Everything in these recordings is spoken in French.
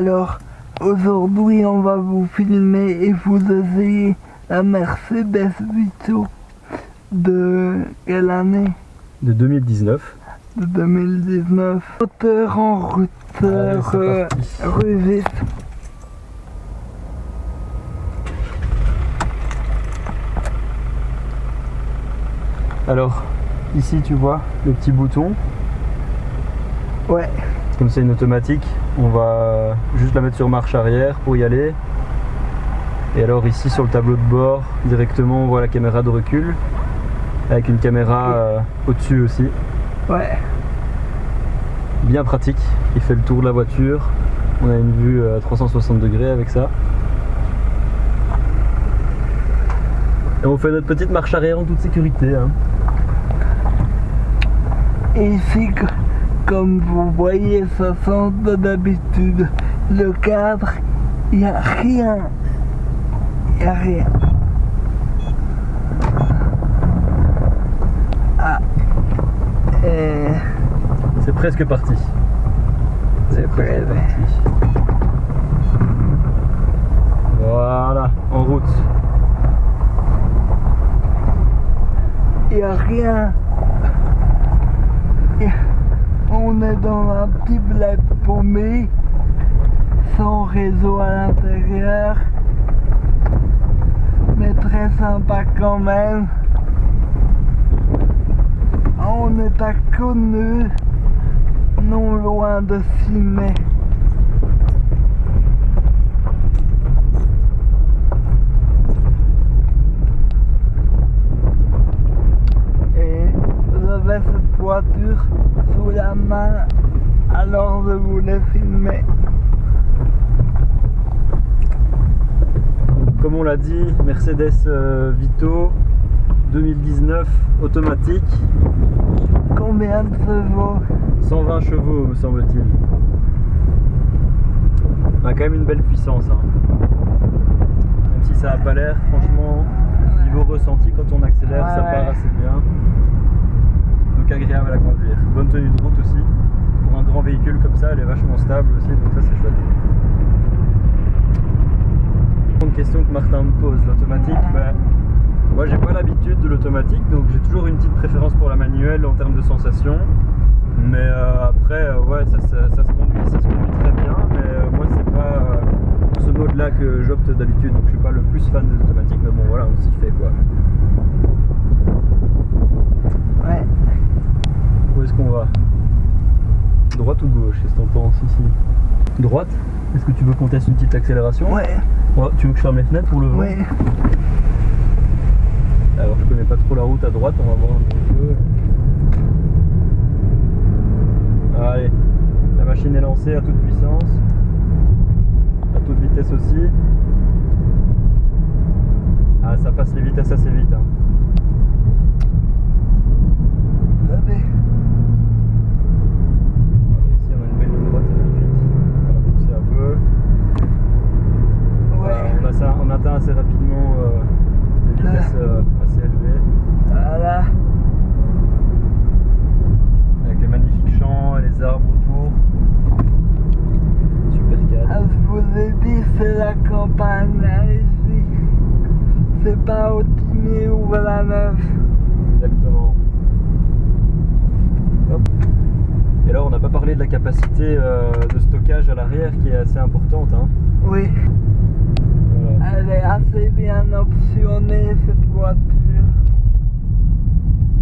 Alors, aujourd'hui, on va vous filmer et vous essayer la Mercedes Vito de quelle année De 2019. De 2019. Moteur en routeur euh, revite. Alors, ici tu vois le petit bouton. Ouais. Comme c'est une automatique, on va juste la mettre sur marche arrière pour y aller. Et alors ici sur le tableau de bord, directement on voit la caméra de recul. Avec une caméra euh, au-dessus aussi. Ouais. Bien pratique, il fait le tour de la voiture. On a une vue à 360 degrés avec ça. Et on fait notre petite marche arrière en toute sécurité. Hein. Ici, comme vous voyez, ça sent d'habitude. Le cadre, il n'y a rien. Il n'y a rien. Ah. C'est presque parti. C'est presque parti. Voilà, en route. Il n'y a rien. On est dans un petit bled paumé, sans réseau à l'intérieur, mais très sympa quand même. On est à Conneux, non loin de Ciné. cette voiture sous la main alors je voulais filmer. Comme on l'a dit, Mercedes euh, Vito 2019 automatique. Combien de chevaux? 120 chevaux me semble-t-il. On a quand même une belle puissance. Hein. Même si ça n'a pas l'air, franchement, niveau ressenti quand on accélère, ça part assez bien agréable à conduire. Bonne tenue de route aussi. Pour un grand véhicule comme ça, elle est vachement stable aussi, donc ça c'est chouette. Une question que Martin me pose, l'automatique, ben, moi j'ai pas l'habitude de l'automatique, donc j'ai toujours une petite préférence pour la manuelle en termes de sensation. Mais euh, après, euh, ouais, ça, se conduit, ça se conduit très bien, mais euh, moi c'est pas ce mode là que j'opte d'habitude, donc je suis pas le plus fan de l'automatique, mais bon voilà, on s'y fait quoi. Ouais. Où est-ce qu'on va Droite ou gauche Qu'est-ce que t'en penses ici Droite? Est-ce que tu veux qu'on teste une petite accélération? Ouais. tu veux que je ferme les fenêtres pour le vent? Ouais. Alors je connais pas trop la route à droite, on va voir un petit peu. Allez, la machine est lancée à toute puissance, à toute vitesse aussi. Ah ça passe les vitesses assez vite. Hein. assez rapidement euh, des vitesses euh, assez élevées. Voilà. Avec les magnifiques champs et les arbres autour. Super calme. Ah, je vous ai dit, c'est la campagne ici. C'est pas au Timé ou à la neuf. Exactement. Parlé de la capacité euh, de stockage à l'arrière qui est assez importante. Hein. Oui. Elle est assez bien optionnée cette voiture.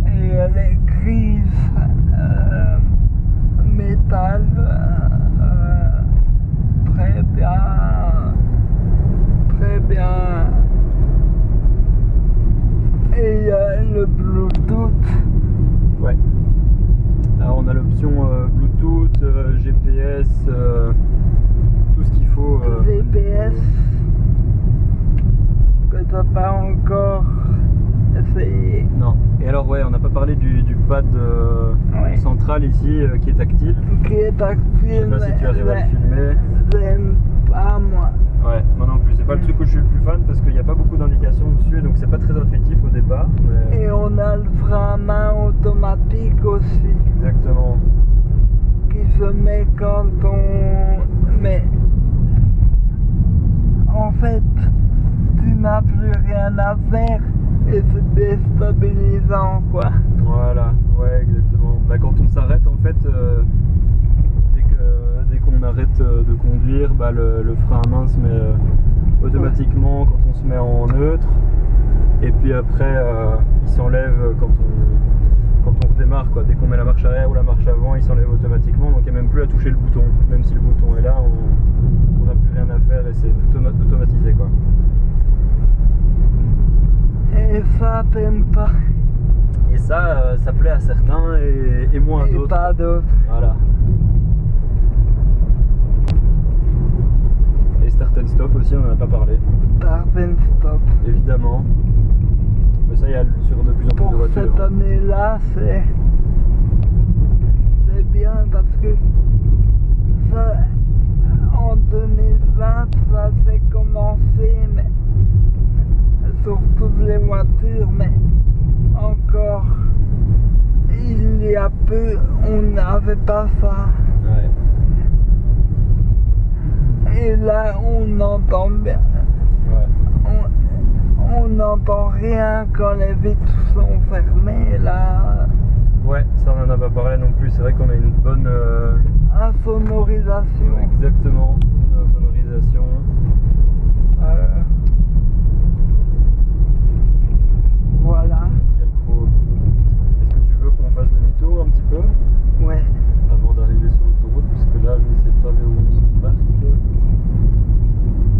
Et elle est grise, euh, métal, euh, très bien, très bien. Et le Bluetooth. Ouais. Alors on a l'option euh, Bluetooth, GPS, tout ce qu'il faut. GPS pas encore essayé. Non. Et alors ouais, on n'a pas parlé du, pad euh, central ici euh, qui est tactile. Qui est tactile. Je sais pas si tu arrives à le filmer. J'aime pas moi. Ouais, moi non plus. C'est pas le truc où je suis le plus fan parce qu'il n'y a pas beaucoup d'indications dessus, donc c'est pas très intuitif au départ. Et on a le frein à main automatique aussi. Exactement prise, mais quand on. Mais. En fait, tu n'as plus rien à faire et c'est déstabilisant, quoi. Voilà, ouais, exactement. Bah, quand on s'arrête, en fait, euh, dès dès qu'on arrête euh, de conduire, bah, le, frein à main se met euh, automatiquement quand on se met en neutre. Et puis après, il s'enlève quand on redémarre. Quoi. Dès qu'on met la marche arrière ou la marche avant, il s'enlève automatiquement. Donc il n'y a même plus à toucher le bouton. Même si le bouton est là, on n'a plus rien à faire et c'est tout automa- automatisé. Quoi. Et ça t'aimes pas. Et ça, euh, ça plaît à certains et, et moins à d'autres. pas d'autres. Voilà. Et start and stop aussi, on n'en a pas parlé, Start and stop. évidemment. Mais ça, il y a sur de plus en plus Pour de voitures. cette hein. année-là, c'est. C'est bien parce que. Ça, en 2020, ça s'est commencé, mais. Sur toutes les voitures, mais. Encore. Il y a peu, on n'avait pas ça. Ouais. Et là, on entend bien. On- n'entend rien quand les vitres sont fermées là. Ouais, ça on en a pas parlé non plus. C'est vrai qu'on a une bonne. euh, Insonorisation. exactement. une sonorisation. Euh, voilà. Est-ce que tu veux qu'on fasse demi-tour un petit peu? Ouais. avant d'arriver sur l'autoroute Parce que là, je ne sais pas vers où on se parque.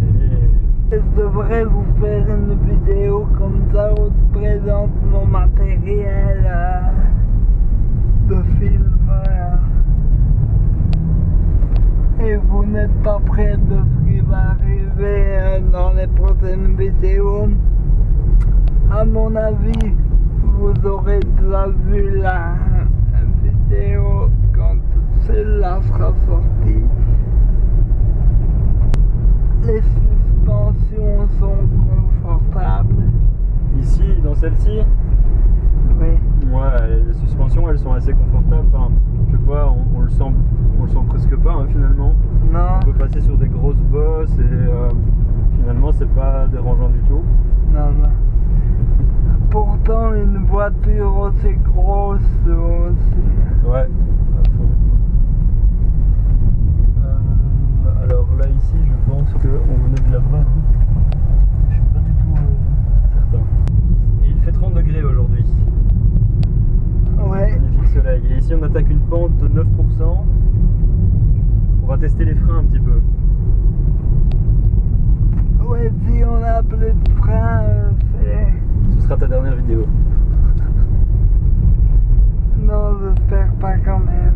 Et. Et Je devrais vous faire une vidéo comme ça où mon matériel euh, de film. euh. Et vous n'êtes pas prêt de ce qui va arriver euh, dans les prochaines vidéos. À mon avis, vous aurez déjà vu la vidéo quand celle-là sera sortie. Les suspensions sont celle-ci, Oui. Ouais, les suspensions elles sont assez confortables. Enfin, je sais pas, on, on le sent, on le sent presque pas hein, finalement. Non, On peut passer sur des grosses bosses et euh, finalement c'est pas dérangeant du tout. non, non. Pourtant, une voiture aussi grosse aussi. Ouais. Euh, alors là ici, je pense qu'on venait de là-bas. hein. Je suis pas du tout euh, certain. Et il fait 30 degrés aujourd'hui. Ouais. Magnifique soleil. Et ici on attaque une pente de 9%. On va tester les freins un petit peu. Ouais, si on a plus de frein, euh, c'est. Ce sera ta dernière vidéo. Non, j'espère pas quand même.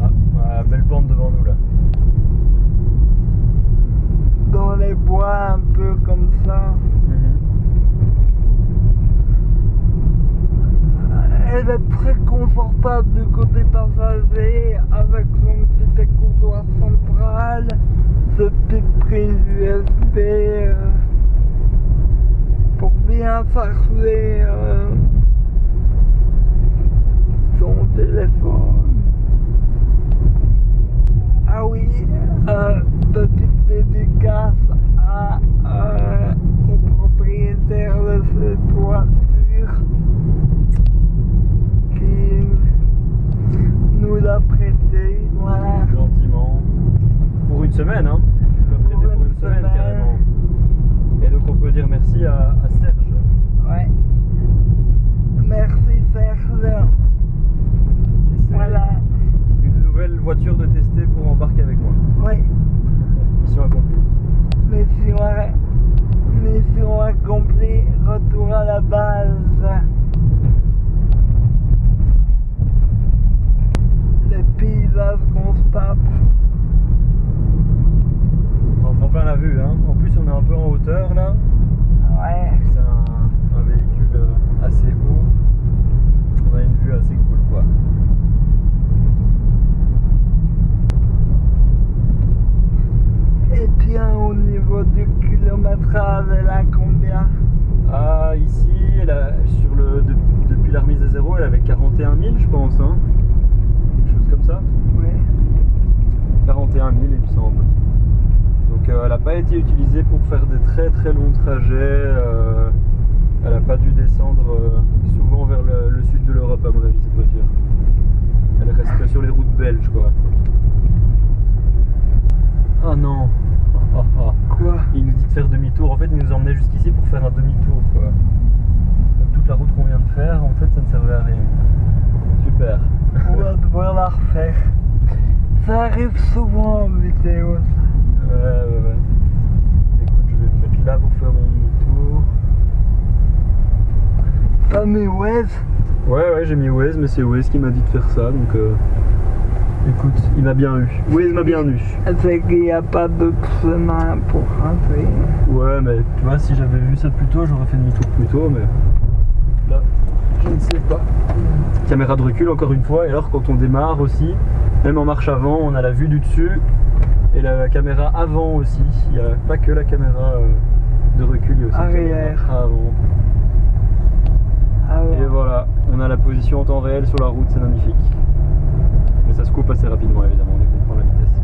Ah, voilà, belle pente devant nous là. Dans les bois, un peu comme ça. Elle est très confortable du côté passager avec son petit écoutoir central, ce petit prise USB euh, pour bien charger euh, son téléphone. Ah oui, euh, petite dédicace à, euh, au propriétaire de cette voiture qui nous l'a prêté. Voilà. Gentiment. Pour une semaine, hein. Je l'ai prêté pour une semaine carrément. Et donc on peut dire merci à, à Serge. Ouais. Merci Serge. Et c'est Voilà. une nouvelle voiture de tester pour embarquer avec moi. Oui. Mission accomplie. Mission, mission accomplie. Retour à la base. Les paysages qu'on se tape. On prend plein la vue, hein. En plus on est un peu en hauteur là. Ouais. C'est un, un véhicule euh, assez haut. On a une vue assez cool quoi. Et bien au niveau du kilométrage, elle a combien Ah ici, elle a- sur le, de- depuis la remise à zéro, elle avait 41 000 je pense. Hein. Quelque chose comme ça. Oui. 41 000 il me semble. Donc euh, elle n'a pas été utilisée pour faire des très très longs trajets. euh, elle n'a pas dû descendre euh, souvent vers le, le sud de l'Europe à mon avis cette voiture. Elle reste sur les routes belges quoi. Ah non. Quoi? Il nous dit de faire demi-tour. En fait, il nous emmenait jusqu'ici pour faire un demi-tour, quoi. Donc, toute la route qu'on vient de faire, en fait, ça ne servait à rien. Super. On va devoir la refaire. Ça arrive souvent en ça. Ouais, ouais, ouais. Écoute, je vais me mettre là pour faire mon demi-tour. T'as mis Waze Ouais, ouais, j'ai mis Waze, mais c'est Waze qui m'a dit de faire ça, donc. euh, Écoute, il m'a bien eu. Waze m'a bien eu. C'est qu'il n'y a pas d'autre chemin pour rentrer. Ouais, mais tu vois, si j'avais vu ça plus tôt, j'aurais fait demi-tour plus tôt, mais. Là, je ne sais pas. Caméra de recul, encore une fois, et alors quand on démarre aussi, même en marche avant, on a la vue du dessus et la caméra avant aussi. Il n'y a pas que la caméra euh, de recul, il y a aussi la Arrière. caméra avant. Ah Et voilà, on a la position en temps réel sur la route, c'est magnifique. Mais ça se coupe assez rapidement, évidemment, dès qu'on prend la vitesse.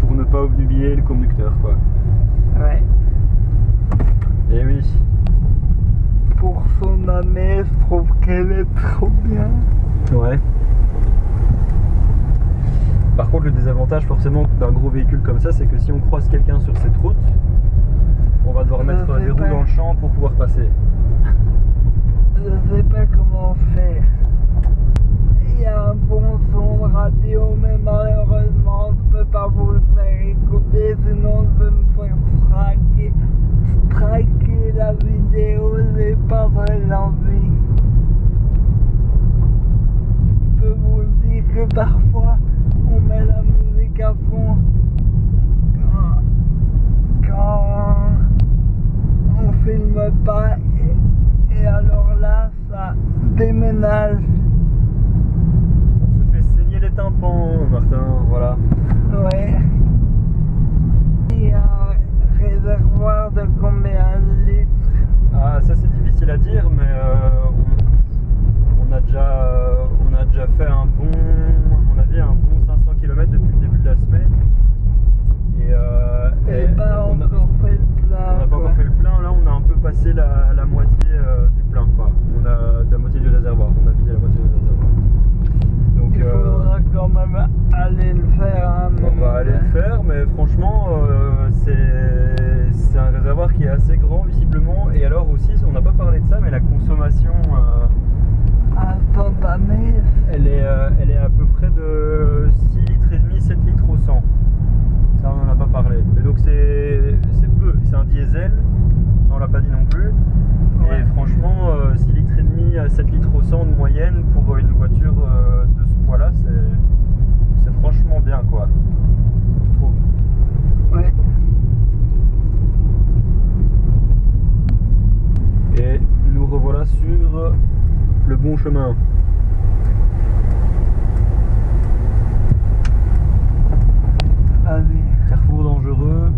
Pour ne pas obnubiler le conducteur, quoi. Ouais. Et oui. Pour son année, je trouve qu'elle est trop bien. Ouais. Par contre, le désavantage forcément d'un gros véhicule comme ça, c'est que si on croise quelqu'un sur cette route, on va devoir Je mettre des roues dans le champ pour pouvoir passer. Je sais pas comment faire. Il y a un bon son radio, malheureusement, je peux pas vous le faire écouter, sinon je vais me faire straquer. Straquer la vidéo, j'ai pas très envie. Je peux vous le dire que parfois, on met la musique à fond. Quand, quand on filme pas et, et alors là ça déménage. On se fait saigner les tympans, Martin, voilà. Ouais. Il y a un réservoir de combien de litres Ah, ça c'est difficile à dire, mais euh, on, on a déjà, euh, on a déjà fait un bon, à mon avis, un bon 500 km depuis le début de la semaine. Et, euh, Et et pas on a- encore fait le plein. On n'a pas quoi. encore fait le plein, là on a un peu passé la, la moitié euh, du plein quoi. On a la moitié du réservoir, on a vidé la moitié du réservoir. Donc Il euh, faudra quand même aller le faire à un moment. on va aller le faire, mais franchement euh, c'est c'est un réservoir qui est assez grand visiblement. Et alors aussi, on n'a pas parlé de ça, mais la consommation euh, Instantané. elle, est, euh, elle est à peu près de 6 litres et demi, 7 litres au 100. Ça on n'en a pas parlé. Mais donc c'est peu, c'est un diesel, on l'a pas dit non plus. Ouais. Et franchement, euh, 6 litres et demi à 7 litres au 100 de moyenne pour une voiture euh, de ce poids-là, c'est franchement bien quoi. Je trouve. Ouais. Et nous revoilà sur le bon chemin. Vas-y. Carrefour dangereux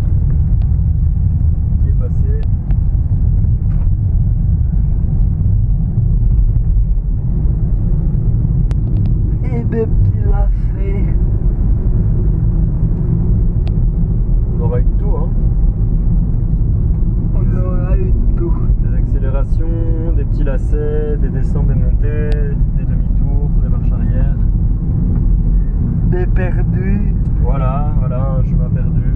qui est passé. Et des petits lacets. On aura eu tout, hein. On aura eu tout. Des accélérations, des petits lacets, des descentes, des montées, des demi-tours, des marches arrière. Des perdus. Voilà, voilà, un chemin perdu.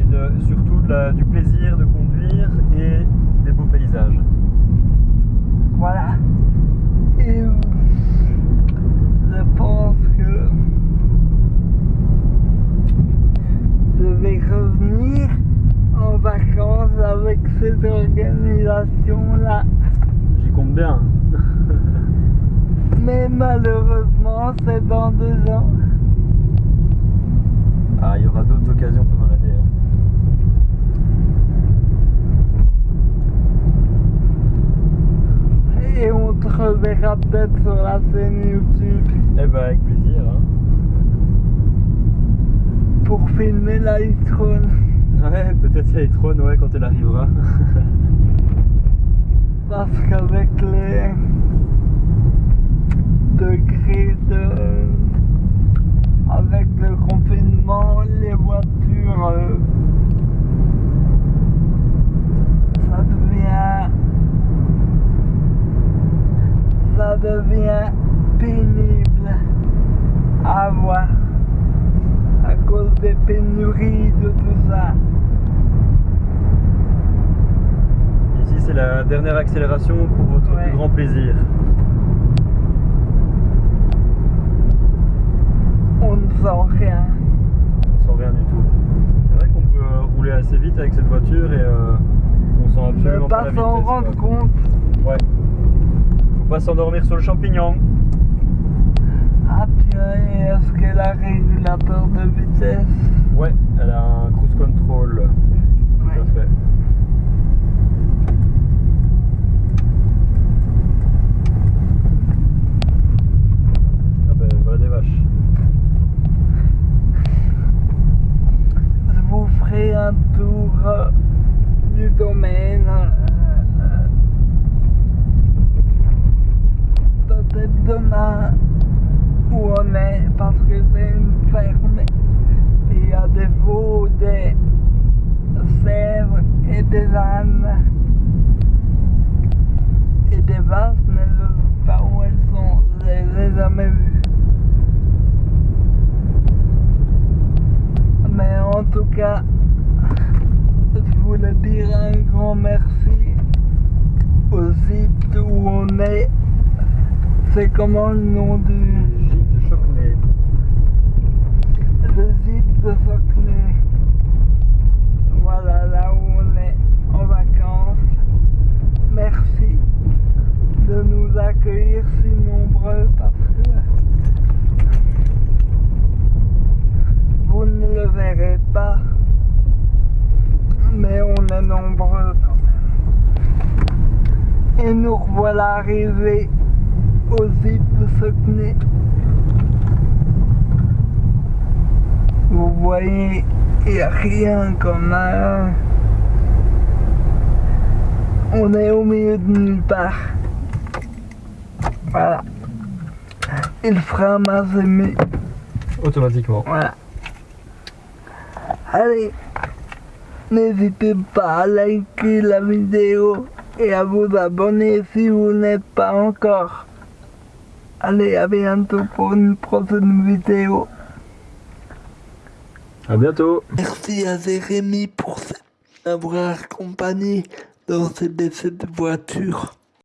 Et de, surtout de la- du plaisir de conduire et des beaux paysages. Voilà. Et euh, je pense que je vais revenir en vacances avec cette organisation-là. J'y compte bien. Mais malheureusement, c'est dans deux ans. Ah, il y aura d'autres occasions pendant l'année. hein. Et on te reverra peut-être sur la scène YouTube Eh ben, avec plaisir. hein. pour filmer la e-tron. Ouais, peut-être la e-tron, ouais, quand elle arrivera. Parce qu'avec les euh, avec le confinement, les voitures. Euh, ça devient. Ça devient pénible à voir à cause des pénuries, de tout ça. Ici, c'est la dernière accélération pour votre plus grand plaisir. Sent rien. Sans rien du tout. C'est vrai qu'on peut euh, rouler assez vite avec cette voiture et euh, on sent absolument pas pas la vitesse. s'en rendre quoi. compte. Ouais. Faut pas s'endormir sur le champignon. Ah purée, est-ce qu'elle a régulateur de vitesse? Ouais, elle a un cruise control. Tout Ouais. à fait. Ah ben voilà des vaches. Je vous un tour euh, du domaine. euh, Peut-être demain où on est parce que c'est une ferme. et Il y a des chèvres et des ânes. Et des vaches, mais je ne sais pas où elles sont. Je les ai jamais vues. Mais en tout cas, voulais dire un grand merci au ZIP où on est. C'est comment le nom du Gîte de Chocnay. le ZIP de Voilà là où on est en vacances. Merci de nous accueillir si nombreux parce que vous ne le verrez pas, mais on est nombreux quand même. Et nous voilà arrivés au zip de Socnay. Vous voyez, il n'y a rien comme un... On est au milieu de nulle part. Voilà. Il fera masse aimé. Automatiquement. Voilà. Allez, n'hésitez pas à liker la vidéo et à vous abonner si vous n'êtes pas encore. Allez, à bientôt pour une prochaine vidéo. À bientôt. Merci à Jérémy pour m'avoir accompagné dans cette, cette voiture.